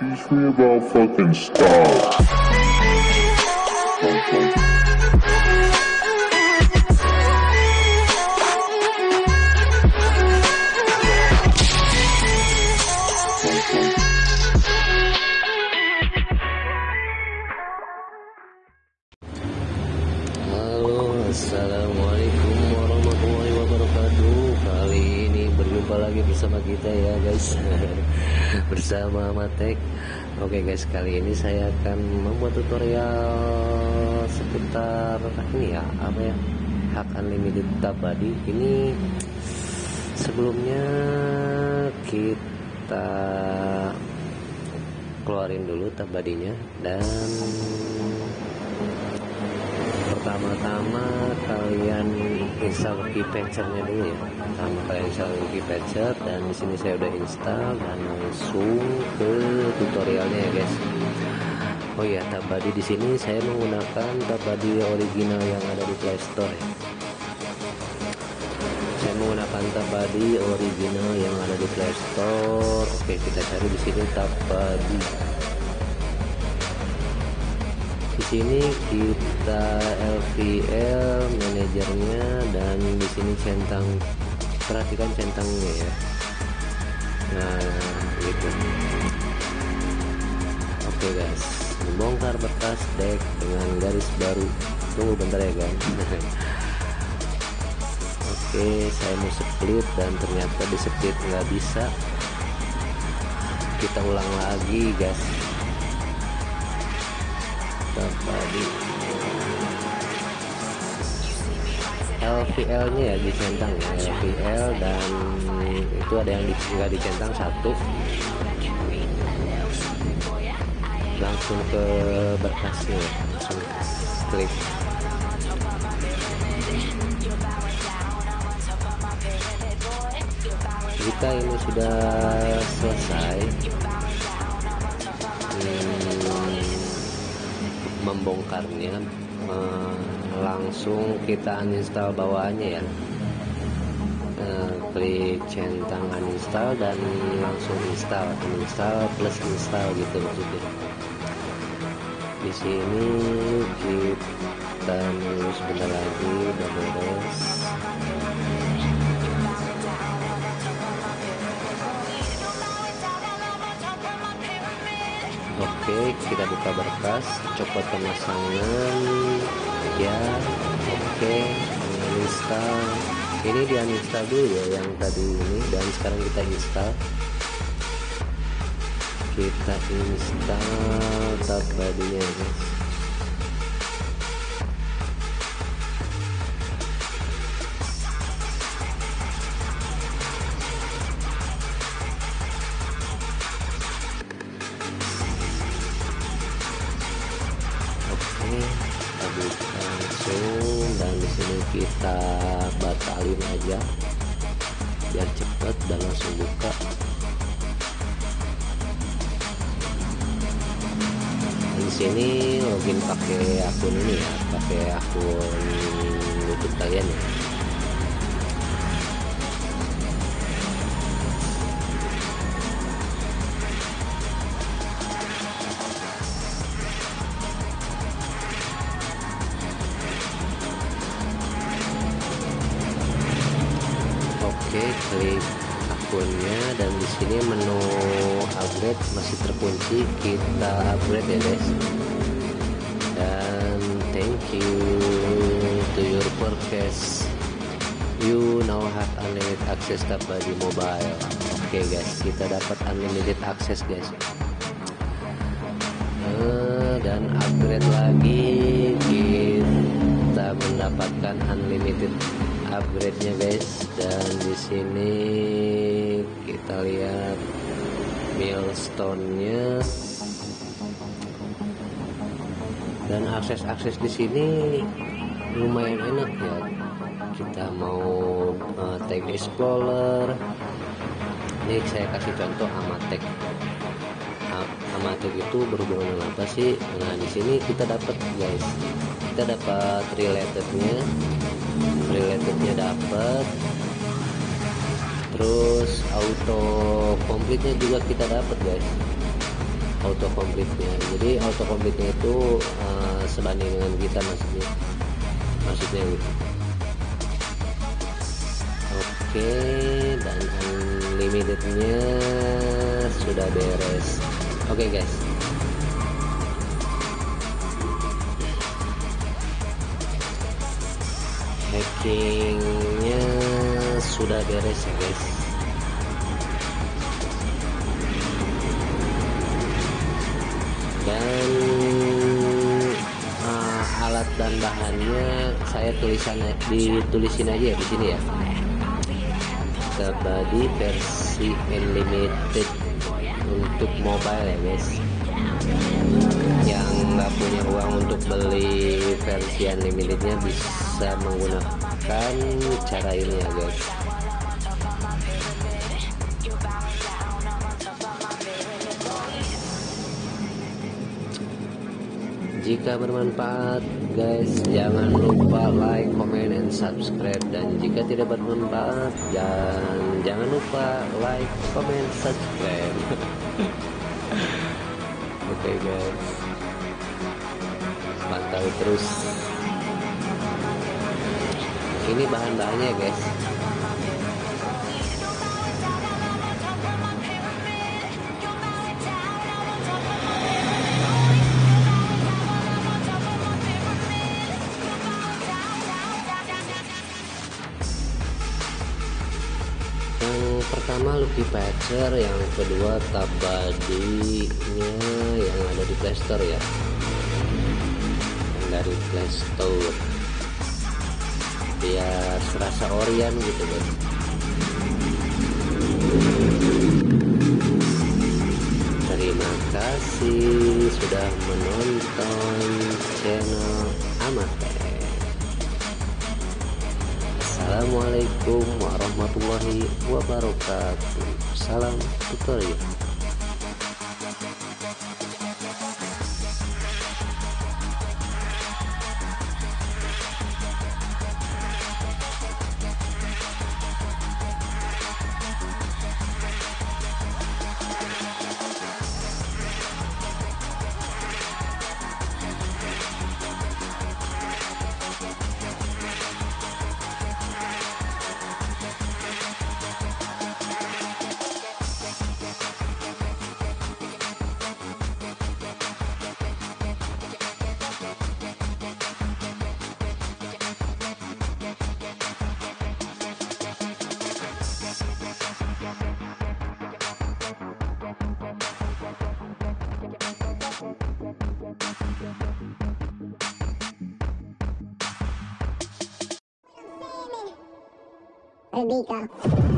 Teach me about fucking style. Bersama kita ya guys, bersama Matek. Oke guys, kali ini saya akan membuat tutorial seputar ini ya, apa ya, hak unlimited tabadi. Ini sebelumnya kita keluarin dulu tabadinya dan pertama-tama kalian install keypatchernya dulu ya. Pertama kalian install keypatcher dan di sini saya udah install dan langsung ke tutorialnya ya guys. Oh ya tabadi di sini saya menggunakan tabadi original yang ada di Play Store ya. Saya menggunakan tabadi original yang ada di Play Store. Oke kita cari di sini tabadi. Di sini kita LVL dan di sini centang perhatikan centangnya ya. Nah gitu. Oke guys. Membongkar bekas deck dengan garis baru. Tunggu bentar ya guys. Oke saya mau split dan ternyata di split nggak bisa. Kita ulang lagi guys. Tadi LVL nya ya dicentang ya LVL dan itu ada yang nggak dicentang satu. Langsung ke berkasnya langsung klik jika ini sudah selesai. Hmm, membongkarnya eh, langsung kita uninstall bawaannya ya. Eh, klik centang uninstall dan langsung install uninstall plus install gitu maksudnya. Di sini kita nunggu sebentar lagi udah beres. Oke, kita buka berkas, copot pemasangan, ya. Oke, uninstall. Ini di uninstall dulu ya yang tadi ini dan sekarang kita install. Kita install tab guys. Kita batalin aja biar cepet dan langsung buka. Dan di sini login pakai akun ini ya, pakai akun YouTube kalian ya. Dan di sini menu upgrade masih terkunci. Kita upgrade ya, guys. Dan thank you to your purchase. You now have unlimited access ke di mobile. Oke, guys, kita dapat unlimited access, guys. Eh, dan upgrade lagi kita mendapatkan unlimited upgrade-nya guys dan di sini kita lihat milestone-nya. Dan akses-akses di sini lumayan enak ya. Kita mau uh, tag explorer. Ini saya kasih contoh amatek amatek itu berhubungan dengan apa sih? Nah di sini kita dapat guys. Kita dapat relatednya. Relatednya dapat terus auto komplitnya juga kita dapat guys. Auto complete-nya. Jadi auto complete-nya itu uh, sebanding dengan kita maksudnya. Maksudnya gitu. Oke dan unlimitednya sudah beres. Oke guys. Hackingnya sudah beres ya guys. Dan uh, alat dan bahannya saya tulisan ditulisin aja ya di sini ya. Kabadi versi unlimited untuk mobile ya guys yang nggak punya uang untuk beli versi unlimitednya bisa menggunakan cara ini ya guys. Jika bermanfaat guys jangan lupa like comment and subscribe. Dan jika tidak bermanfaat dan jangan lupa like comment subscribe. Oke okay, guys pantau terus. Ini bahan-bahannya guys. Pertama Lucky Patcher yang kedua tab badinya yang ada di playstore ya dari playstore biar serasa Orion gitu guys terima kasih sudah menonton channel Amatek Assalamualaikum warahmatullahi wabarakatuh. Salam tutorial Rebeca